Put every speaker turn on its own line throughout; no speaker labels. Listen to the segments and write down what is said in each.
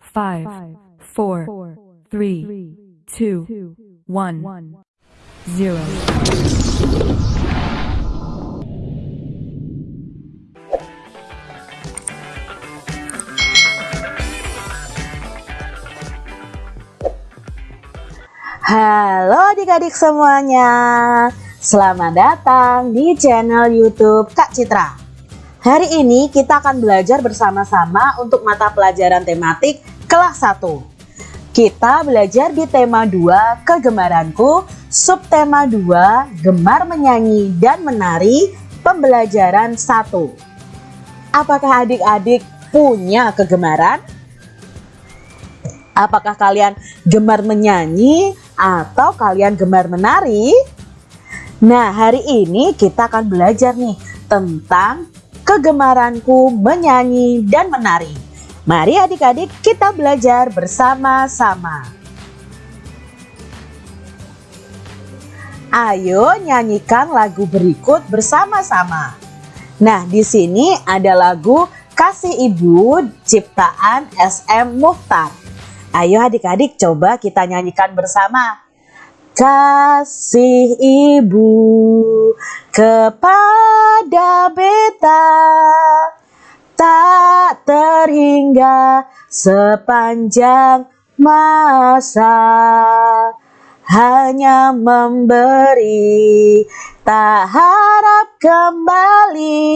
five, four, three, two, one, zero.
Halo adik-adik semuanya Selamat datang di channel youtube Kak Citra Hari ini kita akan belajar bersama-sama untuk mata pelajaran tematik kelas 1 Kita belajar di tema 2 kegemaranku Subtema 2 gemar menyanyi dan menari pembelajaran 1 Apakah adik-adik punya kegemaran? Apakah kalian gemar menyanyi atau kalian gemar menari? Nah, hari ini kita akan belajar nih tentang kegemaranku menyanyi dan menari. Mari adik-adik kita belajar bersama-sama. Ayo nyanyikan lagu berikut bersama-sama. Nah, di sini ada lagu Kasih Ibu ciptaan SM Muhtar. Ayo adik-adik coba kita nyanyikan bersama. Kasih ibu kepada beta. Tak terhingga sepanjang masa. Hanya memberi tak harap kembali.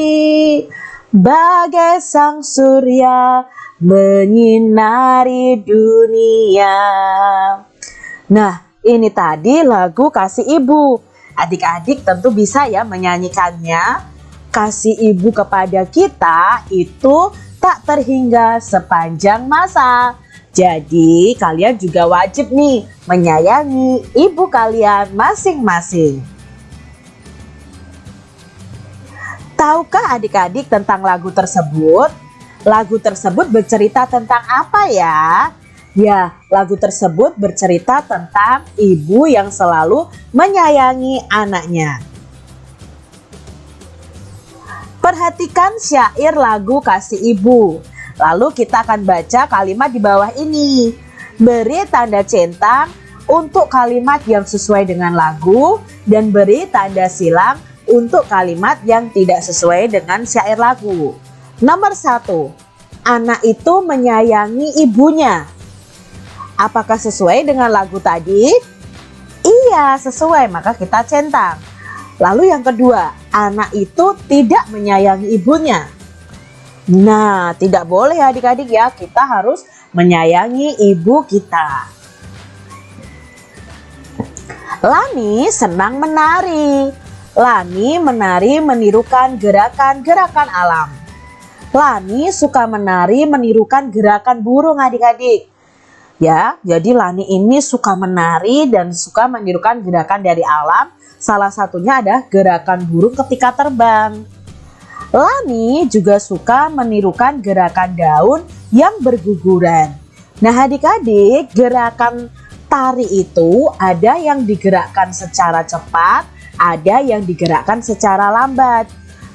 Bagai sang surya menyinari dunia. Nah, ini tadi lagu Kasih Ibu. Adik-adik tentu bisa ya menyanyikannya. Kasih ibu kepada kita itu tak terhingga sepanjang masa. Jadi kalian juga wajib nih menyayangi ibu kalian masing-masing. Tahukah adik-adik tentang lagu tersebut? Lagu tersebut bercerita tentang apa ya? Ya, lagu tersebut bercerita tentang ibu yang selalu menyayangi anaknya. Perhatikan syair lagu Kasih Ibu. Lalu kita akan baca kalimat di bawah ini. Beri tanda centang untuk kalimat yang sesuai dengan lagu dan beri tanda silang untuk kalimat yang tidak sesuai dengan syair lagu. Nomor satu, anak itu menyayangi ibunya. Apakah sesuai dengan lagu tadi? Iya, sesuai, maka kita centang. Lalu yang kedua, anak itu tidak menyayangi ibunya. Nah, tidak boleh adik-adik ya, kita harus menyayangi ibu kita. Lani senang menari. Lani menari menirukan gerakan-gerakan alam. Lani suka menari menirukan gerakan burung adik-adik. Ya, jadi Lani ini suka menari dan suka menirukan gerakan dari alam. Salah satunya ada gerakan burung ketika terbang. Lani juga suka menirukan gerakan daun yang berguguran. Nah adik-adik gerakan tari itu ada yang digerakkan secara cepat, ada yang digerakkan secara lambat.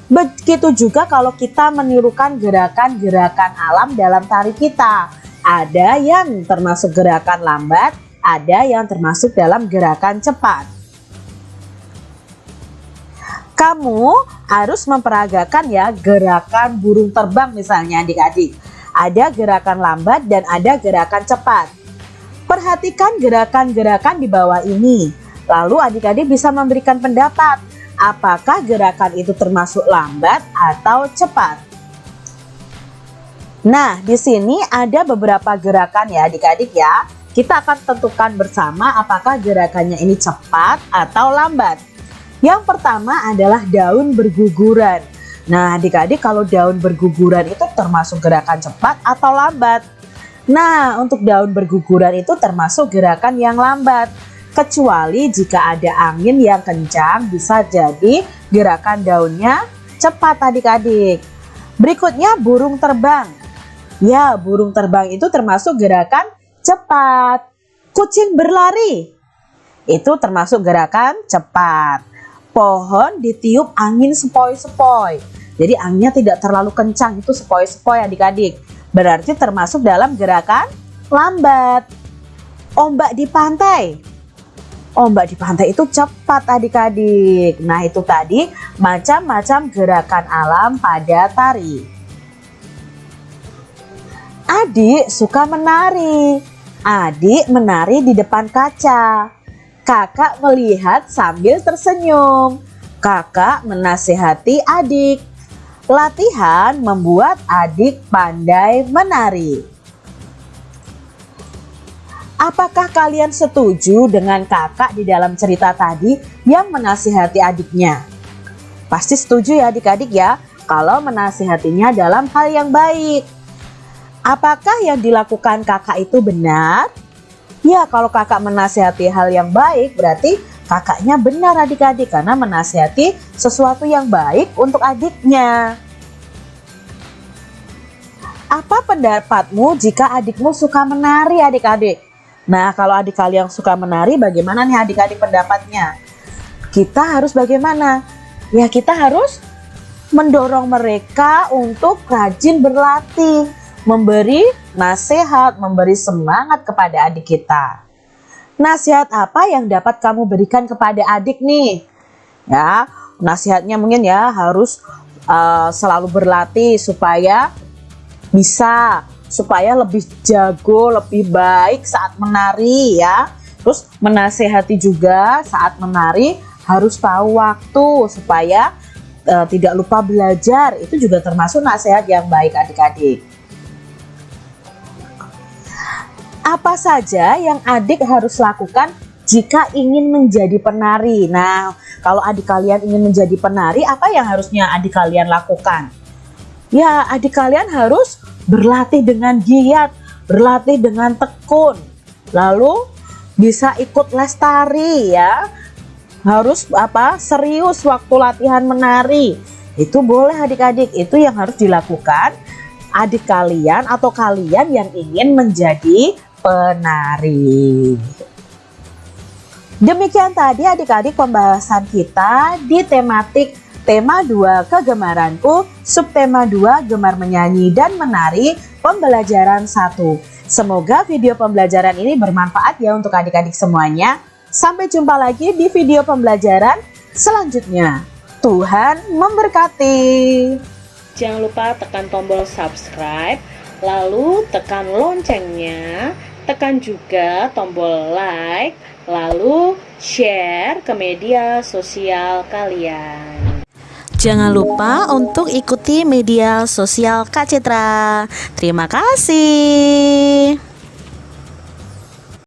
Begitu juga kalau kita menirukan gerakan-gerakan alam dalam tari kita. Ada yang termasuk gerakan lambat, ada yang termasuk dalam gerakan cepat. Kamu harus memperagakan ya gerakan burung terbang misalnya adik-adik. Ada gerakan lambat dan ada gerakan cepat. Perhatikan gerakan-gerakan di bawah ini. Lalu adik-adik bisa memberikan pendapat apakah gerakan itu termasuk lambat atau cepat. Nah, di sini ada beberapa gerakan ya adik-adik ya. Kita akan tentukan bersama apakah gerakannya ini cepat atau lambat. Yang pertama adalah daun berguguran. Nah, adik-adik kalau daun berguguran itu termasuk gerakan cepat atau lambat? Nah, untuk daun berguguran itu termasuk gerakan yang lambat kecuali jika ada angin yang kencang bisa jadi gerakan daunnya cepat adik-adik. Berikutnya burung terbang. Ya, burung terbang itu termasuk gerakan cepat. Kucing berlari. Itu termasuk gerakan cepat. Pohon ditiup angin sepoi-sepoi. Jadi anginnya tidak terlalu kencang, itu sepoi-sepoi adik-adik. berarti termasuk dalam gerakan lambat. Ombak di pantai. Ombak di pantai itu cepat adik-adik. Nah itu tadi macam-macam gerakan alam pada tari. Adik suka menari. Adik menari di depan kaca. Kakak melihat sambil tersenyum. Kakak menasehati adik. Latihan membuat adik pandai menari. Apakah kalian setuju dengan kakak di dalam cerita tadi yang menasihati adiknya? Pasti setuju ya adik-adik ya, kalau menasihatinya dalam hal yang baik. Apakah yang dilakukan kakak itu benar? Ya, kalau kakak menasihati hal yang baik, berarti kakaknya benar adik-adik karena menasihati sesuatu yang baik untuk adiknya. Apa pendapatmu jika adikmu suka menari adik-adik? Nah kalau adik kalian suka menari bagaimana nih adik-adik pendapatnya? Kita harus bagaimana? Ya kita harus mendorong mereka untuk rajin berlatih, memberi nasihat, memberi semangat kepada adik kita. Nasihat apa yang dapat kamu berikan kepada adik nih? Ya, nasihatnya mungkin ya harus uh, selalu berlatih supaya bisa supaya lebih jago, lebih baik saat menari ya. Terus menasehati juga saat menari harus tahu waktu supaya uh, tidak lupa belajar. Itu juga termasuk nasihat yang baik adik-adik. Apa saja yang adik harus lakukan jika ingin menjadi penari. Nah, kalau adik kalian ingin menjadi penari, apa yang harusnya adik kalian lakukan? Ya, adik kalian harus berlatih dengan giat, berlatih dengan tekun. Lalu bisa ikut les tari ya. Harus apa? Serius waktu latihan menari. Itu boleh adik-adik, itu yang harus dilakukan adik kalian atau kalian yang ingin menjadi penari. Demikian tadi adik-adik pembahasan kita di tematik tema 2 kegemaranku, subtema 2 gemar menyanyi dan menari, pembelajaran 1. Semoga video pembelajaran ini bermanfaat ya untuk adik-adik semuanya. Sampai jumpa lagi di video pembelajaran selanjutnya. Tuhan memberkati.
Jangan lupa tekan tombol subscribe, lalu tekan loncengnya tekan juga tombol like, lalu share ke media sosial kalian.
Jangan lupa untuk ikuti media sosial Kak Citra. Terima kasih.